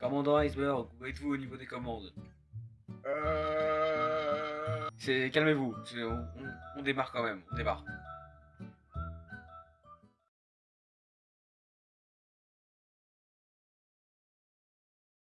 Commandant Iceberg, où êtes-vous au niveau des commandes euh. calmez-vous, on, on- on démarre quand même, on démarre.